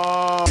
Oh.